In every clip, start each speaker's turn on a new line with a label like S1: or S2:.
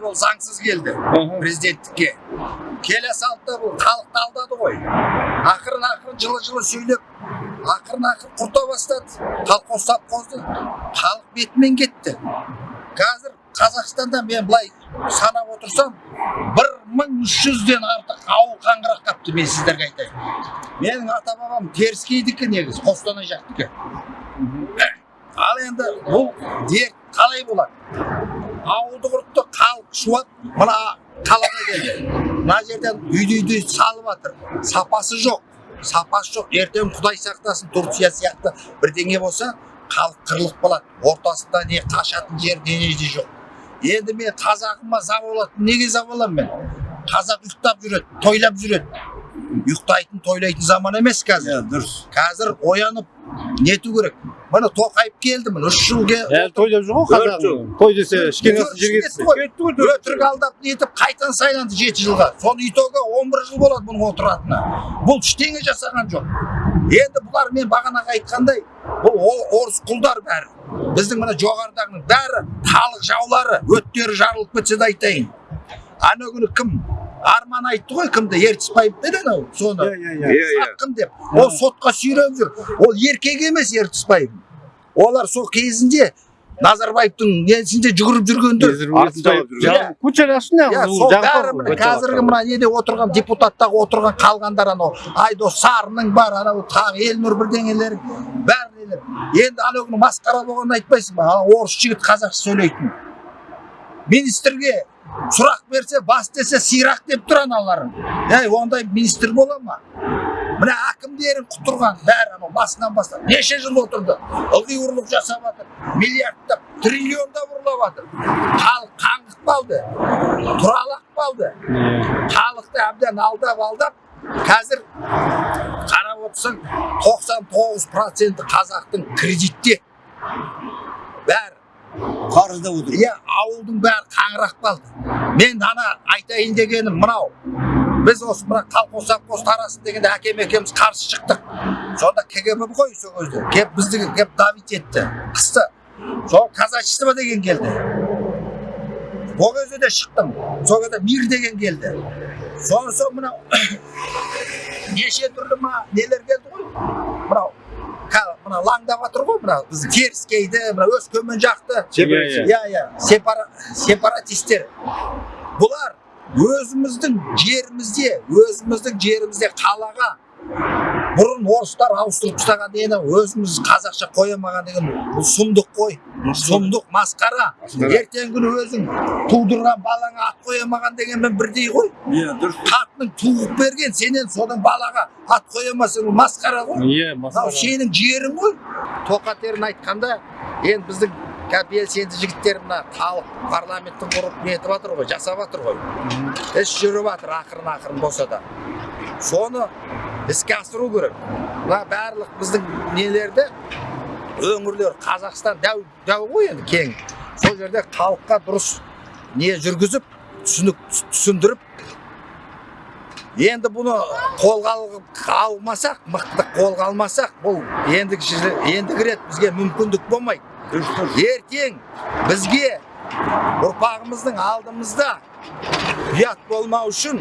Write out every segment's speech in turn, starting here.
S1: болып заңсыз келді президенттікке. Келе салды да бұл халықты алдады ғой. Ақырын ақырын жылы жылы сөйлеп ақырын ақырын құрта бастады. Колхоз совхозды халық бетімен кетті. Қазір қазақстанда мен былай санап отырсам бір мың үш жүзден артық ауыл қаңырап қапты мен сіздерге айтайын. Менің ата бабам теріскейдікі негізі қостанай жақтікі. Ал енді бұл дерт қалай болады? Ауылды құртты халық шуат мына қалаға келді мына жерден үйді үйді салып жатыр. Сапасы жоқ. Сапасы жоқ. Ертең құдай сақтасын турция сияқты бірдеңе болса халық қырылып қалады ортасында не қашатын жер де жоқ. Енді мен қазағыма за болады неге за боламын мен? Қазақ ұйықтап жүреді тойлап жүреді. Ұйықтайтын тойлайтын заман емес қазір.
S2: Дұрыс.
S1: Қазір оянып нету керек. Міне тоқаев келді міне үш жыл ке-
S3: әлі тойлап жүр ғой қазақ той десе ішкен асы жерге
S1: кетті ғой. өтірік алдап нетіп қайтадан сайланды жеті жылға соның итогі он бір жыл болады бұның отыратынына бұл ештеңе жасаған жоқ енді бұлар мен бағанағы айтқандай бұл орыс құлдар бәрі біздің мына жоғарыдағының бәрі халық жаулары өттері жарылып кетсе де айтайын ана күні кім арман айтты ғой кімді ертісбаев пе еді анау соны.
S2: Иә иә
S1: сатқын деп. Ол сотқа сүйреп жүр. Ол еркек емес ертісбаев олар сол кезінде назарбаевтың несінде жүгіріп жүргенде
S2: артын жалап жүрген.
S1: Иә. иә бәрі қазіргі мына неде отырған депутаттағы отырған қалғандар анау айдос сарының бар анау тағы елнұр бірдеңелер бәрі енді анау күні масқара болғанын айтпайсың ба? Ана орыс жігіт қазақша сөйлейтін. Министрге сұрақ берсе бас десе сирақ деп тұр аналарың ей ондай министр бола ма? Мына әкімдерін құтырған бәрі анау басынан бастап неше жыл отырды? Ылғи ұрлық жасап жатыр миллиардтап триллиондап ұрлап жатыр халық қаңғып қалды тұралап қалды халықты әбден алдап алдап қазір қарап отырсаң 99 проценті қазақтың кредитте. Бәрі.
S2: Қарызда отыр.
S1: Иә ауылдың бәрі қаңырап қалды. Мен ана айтайын дегенім мынау біз осы мына колхоз совхоз тарасын дегенде әкем екеуміз қарсы шықтық. Сонда кгб ғой сол кезде. Келіп бізді келіп давить етті. Қысты. Сол казачество деген келді. Ол кезде де шықтым. Сол кезде мир деген келді. Содан соң мынау неше түрлі мына нелер келді ғой? Мынау мына лаңдап жатыр ғой мына біздің теріскейді мына өскемен жақты
S3: Иә,
S1: иә сепара, сепаратистер бұлар өзіміздің жерімізде өзіміздің жерімізде қалаға бұрын орыстар ауыстырып тастаған нені өзіміз қазақша қоя алмаған деген бұл сұмдық қой. Сұмдық масқара. Ертеңгі күні өзің тудырған балаңа ат қоя алмаған дегенмен бірдей ғой.
S2: Иә дұрыс.
S1: Қатының туып берген сенен соның балаға ат қоя алмасаң ол масқара ғой.
S3: Иә
S1: мынау сенің жерің ғой. Тоқатерін айтқанда енді біздің қазір белсенді жігіттер мына халық парламенттің құрып нетіп жатыр ғой жасап жатыр ғой. Іс жүріп жатыр ақырын ақырын болса да. Соны іске асыру керек. Мына барлық біздің нелерді? Өңірлер қазақстан дәу дәу ғой енді кең. Сол жерде халыққа дұрыс не жүргізіп түсінік түсіндіріп енді бұны қолға алмасақ мықты қолға алмасақ бұл ендігі ендігі рет бізге мүмкіндік болмайды. Ертең бізге ұрпағымыздың алдымызда ұят болмау үшін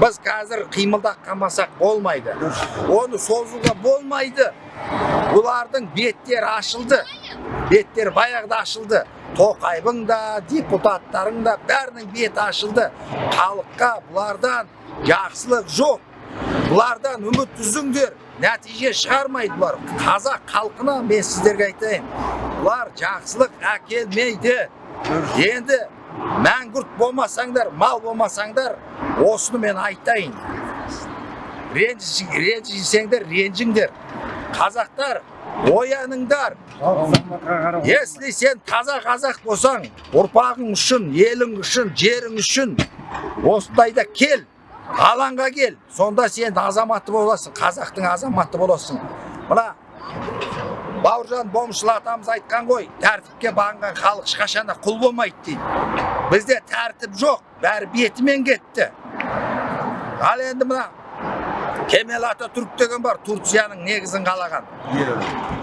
S1: біз қазір қимылдап қалмасақ болмайды. Оны созуға болмайды. Бұлардың беттері ашылды. Беттер баяғыда ашылды. Тоқаевың да депутаттарың да бәрінің беті ашылды. Халыққа бұлардан жақсылық жоқ. Бұлардан үміт үзіңдер. Нәтиже шығармайды бұлар. Қазақ халқына мен сіздерге айтайын. Бұлар жақсылық әкелмейді. Енді мәңгүрт болмасаңдар мал болмасаңдар осыны мен айтайын. Ренжі- ренжісеңдер ренжіңдер. Қазақтар ояныңдар. Если сен таза қазақ болсаң ұрпағың үшін елің үшін жерің үшін осындайда кел алаңға кел. Сонда сен азаматы боласың қазақтың азаматы боласың. Мына бауыржан момышұлы атамыз айтқан ғой тәртіпке бағынған халық ешқашан да құл болмайды дейді. Бізде тәртіп жоқ бәрі бетімен кетті. Ал енді мына кемел ататүрік деген бар турцияның негізін қалаған.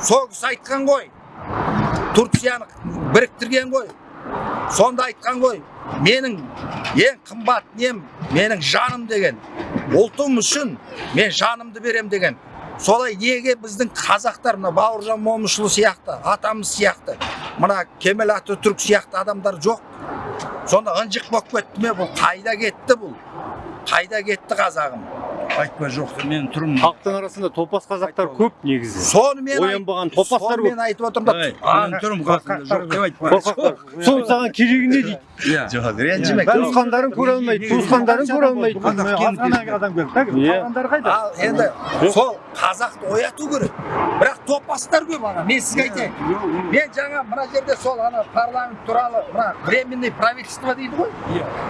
S1: Сол кісі айтқан ғой турцияны біріктірген ғой. Сонда айтқан ғой менің ең қымбат нем менің жаным деген. Ұлтым үшін мен жанымды берем деген. Солай неге біздің қазақтар мына бауыржан момышұлы сияқты атамыз сияқты мына кемел ататүрік сияқты адамдар жоқ? Сонда ынжық болып кетті ме бұл? Қайда кетті бұл? Қайда кетті қазағым?
S2: Айтпа жоқ мен тұрмын.
S3: Халықтың арасында топас қазақтар көп негізі.
S1: Соны мен айт-
S3: Оянбаған топастар
S1: соны мен айтып отырмын да.
S2: Тұрмын қасында жоқ деп айтпа.
S3: қорқақтар соның саған керегі не дейді.
S2: Иә.
S1: Ренжіме
S3: туысқандарын көре алмайды туысқандарын көре алмайды.
S2: адам
S3: иә.
S1: ал енді сол қазақты ояту керек. Бірақ топастар көп ана мен сізге айтайын. Мен жаңа мына жерде сол ана парламент туралы мына временный правительство дейді ғой.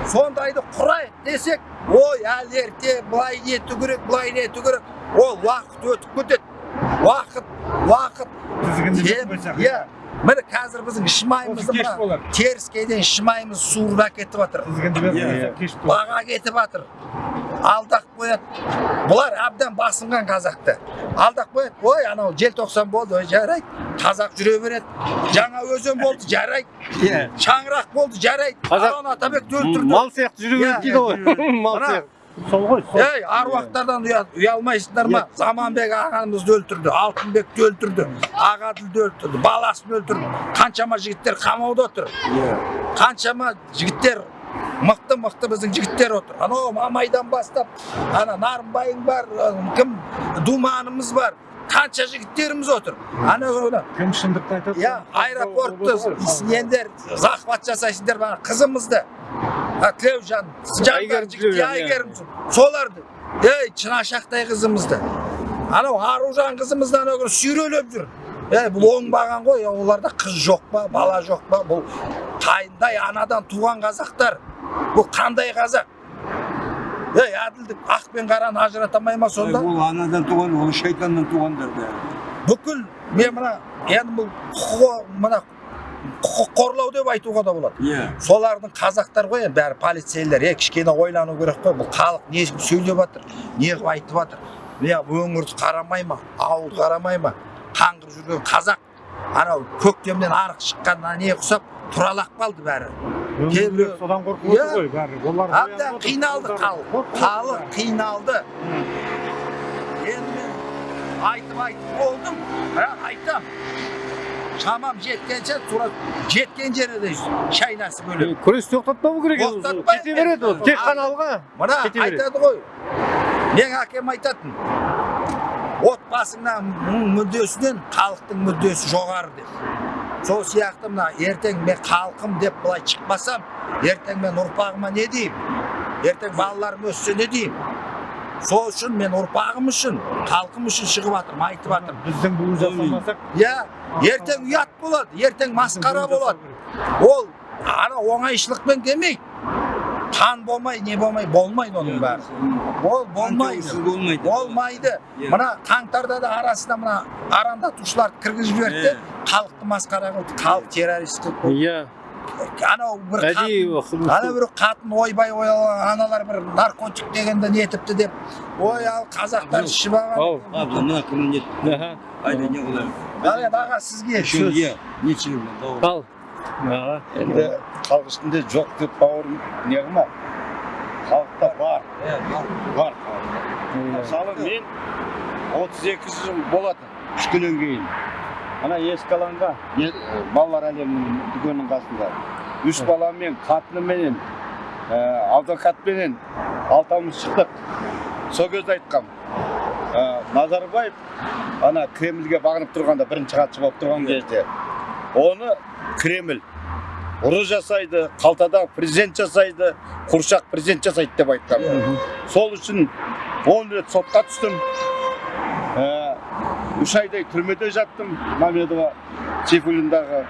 S1: Сондайды құрайық десек ой әлі ерте былай керек былай нету керек ол уақыт өтіп кетеді. Уақыт уақыт. Иә міне қазір біздің іш майымызды мына теріскейден іш майымыз суырып әкетіп жатыр баға кетіп жатыр алдап қояды. Бұлар әбден басынған қазақты. Алдап қояды. Ой анау желтоқсан болды ой жарайды. Қазақ жүре береді. Жаңа өзен болды жарайды.
S2: Иә
S1: шаңырақ болды жарайды.
S3: Қазақ-
S1: атабекті өлтірді
S3: мал сияқты жүре береді дейді ғой. мал сияқты.
S4: Сол ғой
S1: ей аруақтардан ұя- ұялмайсыңдар ма? Заманбек ағамызды өлтірді алтынбекті өлтірді ағаділді өлтірді баласын өлтірді. Қаншама жігіттер қамауда отыр. Қаншама жігіттер мықты мықты біздің жігіттер отыр. Анау мамайдан бастап ана нарынбайың бар кім думанымыз бар. Қанша жігіттеріміз отыр. Ана
S4: кім шындықты айтады?
S1: Иә аэропортты сендер захват жасайсыңдар қызымызды. Тілеужан жандар жігіт әйгерім соларды ей шынашақтай қызымызды анау аружан қызымызды ана күні сүйрелеп жүр ей бұл оңбаған ғой оларда қыз жоқ па бала жоқ па бұл қандай анадан туған қазақтар бұл қандай қазақ ей әділдік ақ пен қараны ажырата алмай ма сонда
S2: ол анадан туған ол шайтаннан туғандар бәрі
S1: бүкіл мен мына енді бұл құқық мына құқық қорлау деп айтуға да болады
S2: иә
S1: солардың қазақтар ғой енді бәрі полицейлер е кішкене ойлану керек қой бұл халық не сөйлеп жатыр не қылып айтып жатыр иә өңірді қарамай ма ауылды қарамай ма қаңғырып жүрген қазақ анау көктемнен арық шыққанына не ұқсап тұралап қалды бәрі кейбіреу-
S4: содан қорқып отыр ғой бәрі олар
S1: әбден қиналды халық халық қиналды енді мен айтып айтып болдым бірақ айтам шамам жеткенше тура жеткен жерде шайнасы бөлек
S3: күресті тоқтатпау керек
S1: Тоқтатпай-
S3: кете береді ол тек қана алға
S1: мына айтады ғой менің әкем айтатын отбасыңнан мүддесінен халықтың мүддесі жоғары деп сол сияқты мына ертең мен халқым деп былай шықпасам ертең мен ұрпағыма не деймін ертең балаларым өссе не деймін сол үшін мен ұрпағым үшін халқым үшін шығып жатырмын айтып жатырмын.
S4: Біздің буын жасамасақ
S1: иә ертең ұят болады ертең масқара болады. ол ана оңайшылықпен келмейді қан болмай не болмай болмайды оның бәрі. ол болмайды.
S2: Болмайды.
S1: Болмайды.
S2: Иә.
S1: мына қаңтарда да арасына мына арандатушыларды кіргізіп жіберді де халықты масқара қылды халық террорист қылды
S3: иә.
S1: Анау бір ана бір қатын ойбай оялаған аналар бір наркотик дегенді нетіпті деп ой ал қазақтар ішіп алған.
S2: мына кімнің не
S3: аха.
S2: айда не қылайын
S1: ал енді аға сізге сөз.
S3: Ал.
S5: Енді халық ішінде жоқ деп бауырым не қылма. Халықта бар. Бар. Мысалы мен 32 жыл болады үш күннен кейін. Ана ескі алаңға е- балалар әлемінің дүкенінің қасында. Үш баламен қатынымменен ә, адвокатпенен алтауымыз шықтық. Сол кезде айтқам ә, назарбаев ана кремльге бағынып тұрғанда бірінші хатшы болып тұрған кезде оны кремль ұры жасайды қалтадағы президент жасайды қуршақ президент жасайды деп айтқан. Сол үшін он рет сотқа түстім. Үш айдай түрмеде жаттым. Мамедова сейфуллиндағы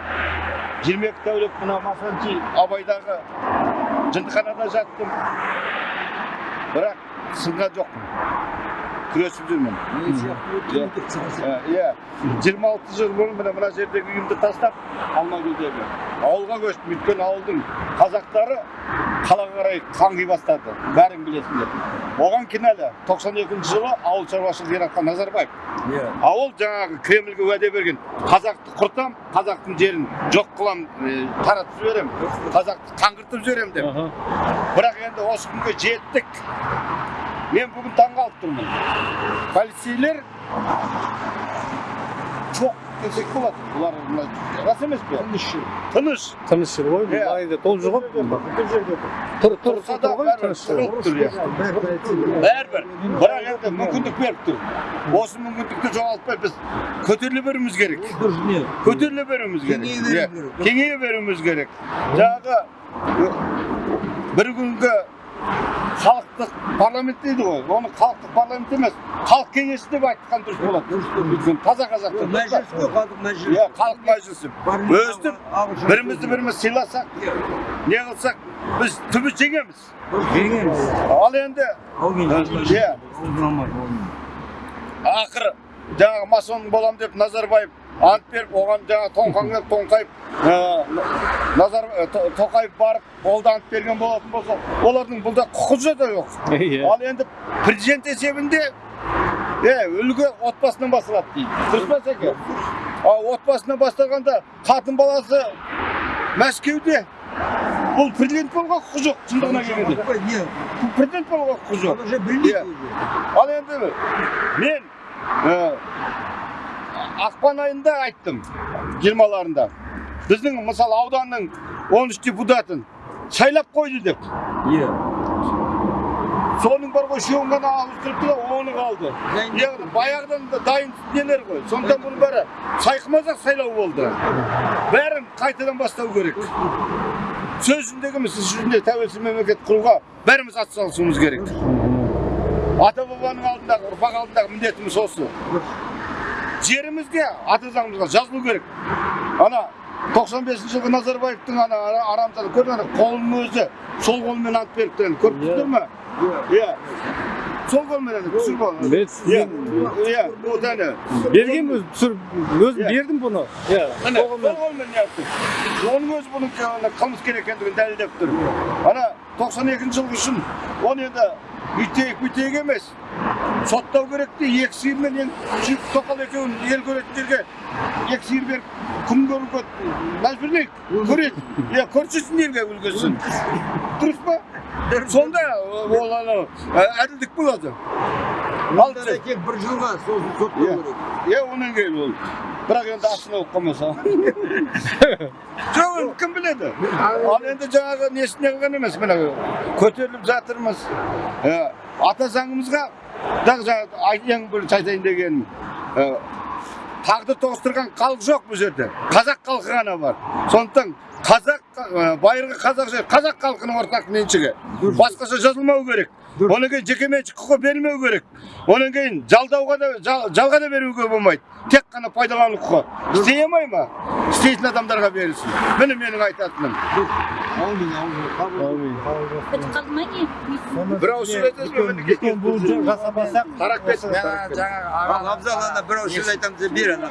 S5: жиырма екі тәулік мына масанчи абайдағы жындыханада жаттым. Бірақ сынған жоқпын. Күресіп жүрмін иә жиырма алты жыл бұрын міне мына жердегі үйімді тастап алмагүлдегі ауылға көштім. Өйткені ауылдың қазақтары қалаға қарай қаңғи бастады. Бәрің білесіңдер. Оған кінәлі тоқсан екінші жылы ауыл шаруашылығы яратқан назарбаев. Ауыл жаңағы кремльге уәде берген. Қазақты құртам қазақтың жерін жоқ қылам таратып жіберем қазақты қаңғыртып жіберем деп. Бірақ енді осы күнге жеттік. Мен бүгін таңғалып тұрмын полицейлер жоқ десек болады бұлар мына рас емес пе тыныш тыныш
S3: Тыныш жүр ғой. Майда толып жүр ғой. Тұр, тұр, ғой. Тыныш жүр.
S5: бәрібір бірақ енді мүмкіндік беріп тұр осы мүмкіндікті жоғалтпай біз көтеріле беруіміз керек көтеріле беруіміз керек
S2: Кеңейе
S5: беруіміз керек жаңағы бір күнгі халықтық парламент дейді ғой. Оны халықтық парламент емес халық кеңесі деп айтқан дұрыс болады өйткені таза қазақта
S2: мәжіліс қой халық мәжіліс
S5: иә халық мәжілісі. Өстіп бірімізді біріміз сыйласақ не қылсақ біз түбі жеңеміз.
S2: Жеңеміз.
S5: Ал енді иә. Ақыры жаңағы масон болам деп назарбаев ант беріп оған жаңағы тоңқаңдап тоңқайып ә, назар ә, То- тоқаев барып ол да ант берген болатын болса олардың бұлда құқығы да жоқ.
S3: Иә.
S5: ал енді президент есебінде е үлгі отбасынан басталады дейді. Дұрыс па сәке? Ал отбасынан бастағанда қатын баласы мәскеуде бұл президент болуға құқы жоқ. Шындығына келгенде. бұл президент болуға құқы жоқ.
S2: уже білмейді
S5: Иә. ал енді мен ақпан айында айттым жиырмаларында. Біздің мысалы ауданның 13 депутатын сайлап қойды деп.
S2: Иә.
S5: Соның бар ғой үшеуін ғана ауыстырыпты да оны қалды. Баяғыдан да дайын нелер ғой. Сондықтан бұның бәрі сайқымазақ сайлау болды. Бәрін қайтадан бастау керек. Сөз жүзіндегі емес іс жүзінде тәуелсіз мемлекет құруға бәріміз атсалысуымыз керек. Ата бабаның алдындағы ұрпақ алдындағы міндетіміз осы. Жерімізде ата заңымызға жазылу керек. Ана 95 жылғы назарбаевтың ана ара- арамзаны көрдің ана қолының өзі сол қолмен ант беріпті. Көріп тұрсыздар ма иә. Сол қолмен ана түсіріп ал
S3: Мен
S5: иә иә вот әне
S3: өзім түсіріп өзім бердім бұны. Иә.
S5: сол қолмен оның өзі бұның қылмыскер екендігін дәлелдеп тұр ана 92 жыл үшін оны енді үйтейік бүйтейік емес соттау керек те екі сиырмен тоқал екеуін ел көретіндерге екі сиыр беріп күн көруге мәжбүрлейік көрейік иә көрсетсін елге үлгісін дұрыс па сонда ол анау әділдік болады. Ал
S2: тек бір жылға сосын
S5: Иә.
S2: соттау керек.
S5: Иә онан кейін ол. Бірақ енді астына болып қалмаса. Жоқ кім біледі? Ал енді жаңағы несіне қылған емес мына көтеріліп жатырмыз. Ата заңымызға жаңағы бірінші айтайын дегенім ә, тағды тоғыстырған халық жоқ бұл жерде. Қазақ халқы ғана бар. Сондықтан қазақ байырғы қазақ жер қазақ халқының ортақ меншігі. Басқаша жазылмау керек. Одан кейін жекеменшік құқы берілмеу керек. Одан кейін жалдауға да жал- жалға да беруге болмайды. Тек қана пайдалану құқы. Істей алмай ма? Істейтін адамдарға берілсін. Міне менің айтатыным.
S6: Бітіп қалды ма не
S5: бір ауыз сөз айтасыз ба мінекей?
S4: бұл жасамасақ
S5: тарап кетсін
S1: жаңа жаңа
S2: ал
S1: аға
S2: абзал ана бір ауыз сөз айтамыз деп бер ана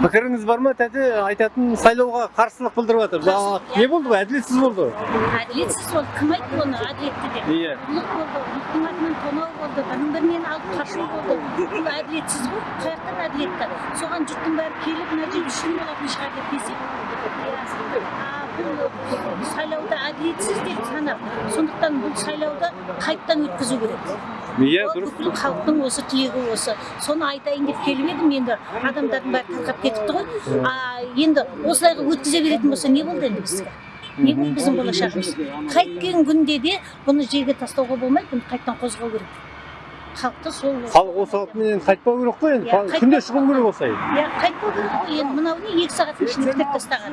S3: Пікіріңіз бар ма тәте айтатын сайлауға қарсылық білдіріп жатыр. Не болды бұл? Әділетсіз болды.
S6: әділетсіз ол кім айтты оны әділетті деп
S3: Иә.
S6: ұрлық болды ұрлықтың артынан тонау болды бірін бірінен алып қашу болды бұл әділетсіз ғой қай жақтан әділетті соған жұрттың бәрі келіп мына жер үшін болатын шығар деп десек бұл сайлауды әділетсіз деп санап сондықтан бұл сайлауды қайтадан өткізу керек.
S3: Иә, дұрыс.
S6: бүкіл халықтың осы тілегі осы. Соны айтайын деп келіп едім енді адамдардың бәрі тарқап кетіпті ғой. А енді осылайға өткізе беретін болса не болды енді бізге? Не болды біздің болашағымыз? Қайткен күнде де бұны жерге тастауға болмайды бұны қайтадан қозғау керек. Халықты сол
S3: Халық осы қалпымен қайтпау керек қой енді. Күнде шығу керек осылай.
S6: иә қайтпау керек қой енді мынау не екі сағаттың ішінде бітіріп тастаған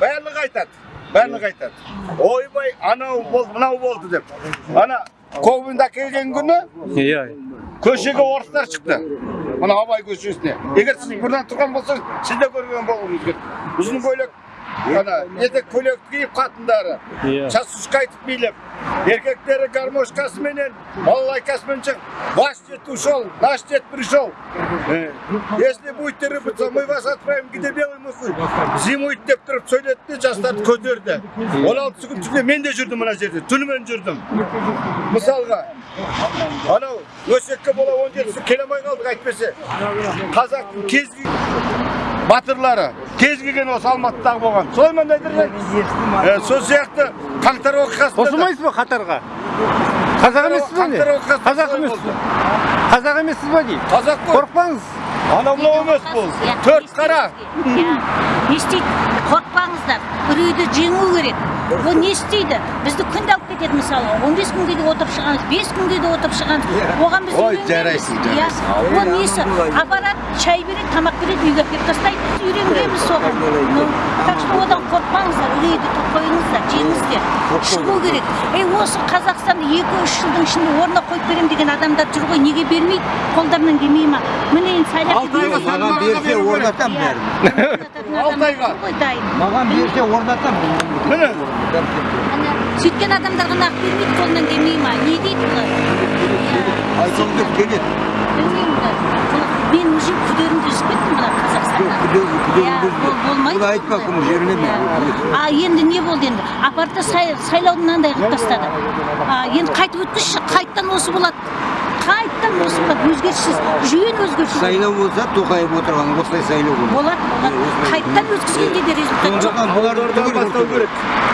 S5: барлығы айтады барлығы айтады ойбай анау болды мынау болды деп ана ковенде әкелген күні
S3: Иә.
S5: көшеге орыстар шықты мына абай көшесіне егер сіз бұрыннан тұрған болсаңыз сіз де көрген болуыңыз керек ұзын көйлек ана етек көйлекті киіп қатындары
S3: Иә.
S5: часушка айтып билеп еркектері гармошкасыменен балалайкасымен шығып ваш дед ушел наш дед пришел если будете рыпаться мы вас отправим где белый мухой зимует деп тұрып сөйледі де жастарды көтерді он алтысы күн түнде мен де жүрдім мына жерде түнімен жүрдім мысалға анау өсекке бола он жетісі келе алмай қалдық әйтпесе қазақтың кез батырлары кез келген осы алматыдағы болған. Солай ма нәдір сол сияқты қаңтар оқиғасында да-
S3: қосылмайсыз ба қатарға? Қазақ емессіз ба не?
S5: оқиғасы
S3: қазақ емессіз
S5: болды.
S3: қазақ емессіз ба деймін
S5: қазақ қой.
S3: Қорықпаңыз.
S5: Анау мынау емес бұл төрт қара.
S6: Иә. не істейді? Қорықпаңыздар. Үрейді жеңу керек. Ол не істейді? Бізді күнде алып кетеді мысалы. 15 күнге де отырып шығамыз 5 күнге де отырып шығамыз. Оған біз
S5: Ой, жарайсың,
S6: иә. ол несі? апарады шай береді тамақ береді үйге әкеліп тастайды. Біз үйренгенбіз соған. Ну так что одан қорықпаңыздар. Үрейді қойыңыздар жеңіңіздер шығу керек. Ей осы қазақстанды екі үш жылдың ішінде орнына қойып беремін деген адамдар жүр ғой. Неге бермейді? Қолдарынан келмей ма? Міне енді сайлап
S5: Алты айға
S2: маған берсе орнатам бәрін.
S5: Алты айға.
S2: маған берсе орнатам
S5: міне.
S6: Ана сөйткен адамдарға нақ бермейді қолынан келмей ма? Не дейді бұлар? Иә,
S2: айтсам деп келеді
S6: білмеймін да. Мен уже күдерімді үзіп кеттім мына қазақстанда Иә,
S2: айтпа?
S6: Иә. а енді не болды енді? Апарды сай- сайлауды мынандай қылып тастады. А, енді қайтып өткізші қайттан осы болады. Қайттан осы болады өзгеріссіз. Жүйені өзгерсіз
S2: сайлау болса тоқаев отырған осылай сайлау болады
S6: болады. Болады қайттан өткізгенде де результат жоқ.
S2: бұларды
S5: бастау керек.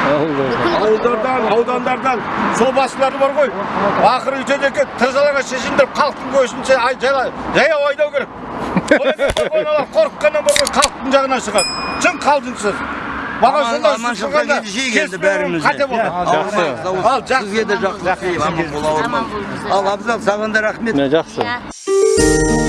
S5: Ауылдардан аудандардан сол басшылары бар ғой. Ақыры өйтеді екен тырзаларға шешіндіріп халықтың жала- жаяу айдау керек. Қорыққаннан бар ғой халықтың жағынан шығады. Шын қалжыңсыз маған сонда кеспеуім
S2: бәріміз.
S5: Ал, жақсы.
S2: сізге де жақсы ал абзал саған да рахмет
S3: жақсы.
S6: Иә.